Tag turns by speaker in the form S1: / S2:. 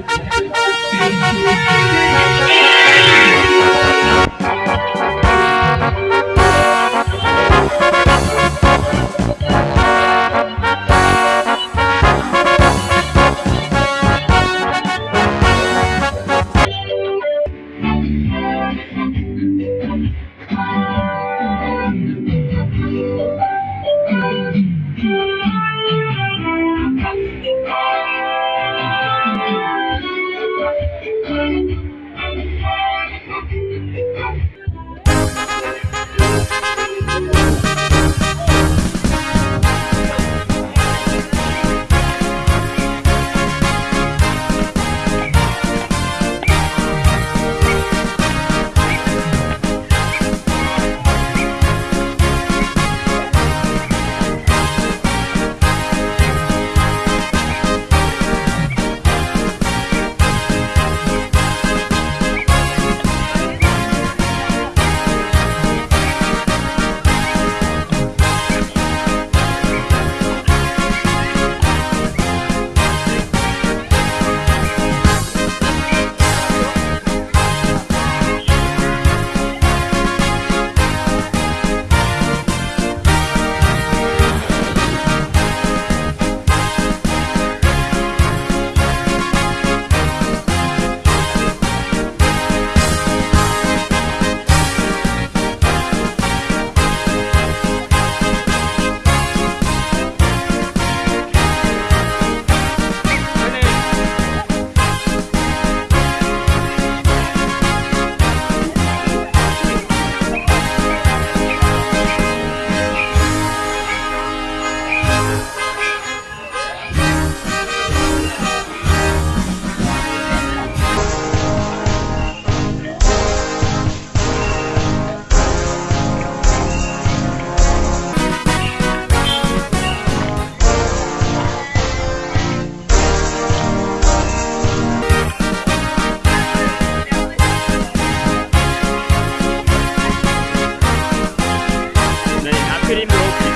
S1: Thank 그림 높이